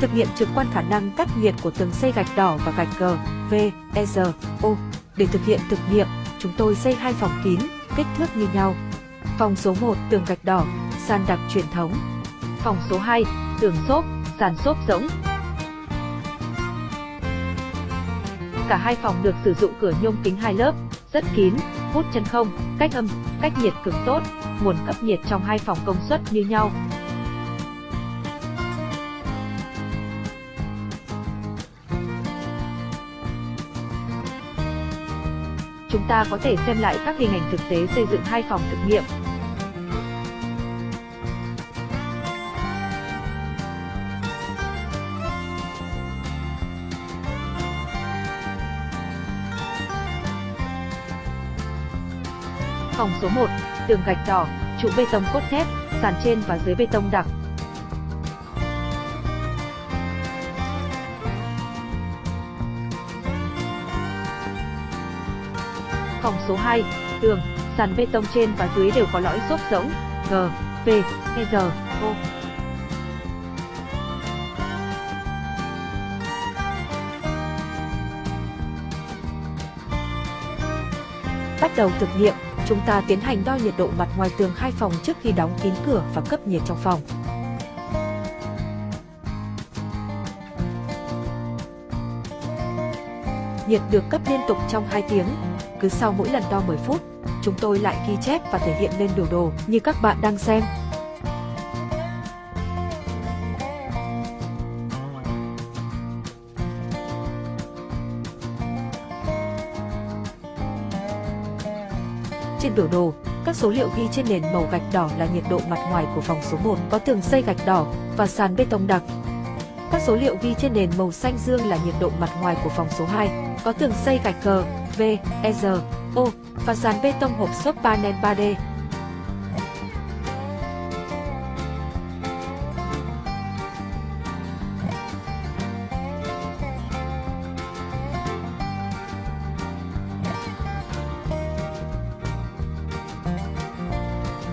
Thực nghiệm trực quan khả năng cách nhiệt của tường xây gạch đỏ và gạch G, V, E, R, O. Để thực hiện thực nghiệm, chúng tôi xây hai phòng kín, kích thước như nhau. Phòng số 1 tường gạch đỏ, sàn đặc truyền thống. Phòng số 2 tường xốp, sàn xốp rỗng. Cả hai phòng được sử dụng cửa nhôm kính hai lớp, rất kín, hút chân không, cách âm, cách nhiệt cực tốt, nguồn cấp nhiệt trong hai phòng công suất như nhau. Ta có thể xem lại các hình ảnh thực tế xây dựng hai phòng thực nghiệm. Phòng số 1, tường gạch đỏ, trụ bê tông cốt thép, sàn trên và dưới bê tông đặc. Phòng số 2, tường, sàn bê tông trên và dưới đều có lõi xốp rỗng, G, V, E, R, O. Bắt đầu thực nghiệm, chúng ta tiến hành đo nhiệt độ mặt ngoài tường hai phòng trước khi đóng kín cửa và cấp nhiệt trong phòng. Nhiệt được cấp liên tục trong 2 tiếng, cứ sau mỗi lần đo 10 phút, chúng tôi lại ghi chép và thể hiện lên biểu đồ như các bạn đang xem. Trên biểu đồ, các số liệu ghi trên nền màu gạch đỏ là nhiệt độ mặt ngoài của phòng số 1 có tường xây gạch đỏ và sàn bê tông đặc. Các số liệu ghi trên nền màu xanh dương là nhiệt độ mặt ngoài của phòng số 2 có tường xây gạch cờ. V, E, R, O và sàn bê tông hộp xốp panel 3D.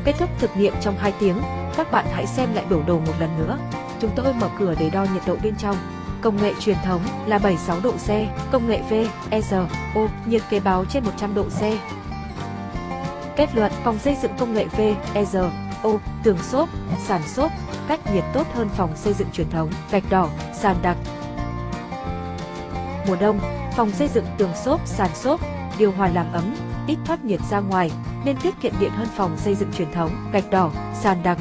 Kết thúc thực nghiệm trong 2 tiếng, các bạn hãy xem lại biểu đồ một lần nữa. Chúng tôi mở cửa để đo nhiệt độ bên trong. Công nghệ truyền thống là 76 độ C, công nghệ V, E, R, O, nhiệt kế báo trên 100 độ C. Kết luận, phòng xây dựng công nghệ V, E, R, O, tường xốp, sàn xốp, cách nhiệt tốt hơn phòng xây dựng truyền thống, gạch đỏ, sàn đặc. Mùa đông, phòng xây dựng tường xốp, sàn xốp, điều hòa làm ấm, ít thoát nhiệt ra ngoài, nên tiết kiệm điện hơn phòng xây dựng truyền thống, gạch đỏ, sàn đặc.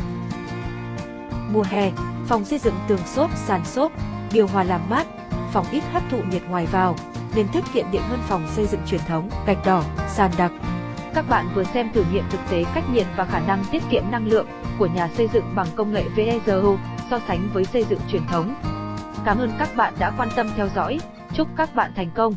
Mùa hè, phòng xây dựng tường xốp, sàn xốp, điều hòa làm mát, phòng ít hấp thụ nhiệt ngoài vào, nên tiết kiệm điện hơn phòng xây dựng truyền thống, gạch đỏ, sàn đặc. Các bạn vừa xem thử nghiệm thực tế cách nhiệt và khả năng tiết kiệm năng lượng của nhà xây dựng bằng công nghệ VEZO so sánh với xây dựng truyền thống. Cảm ơn các bạn đã quan tâm theo dõi, chúc các bạn thành công.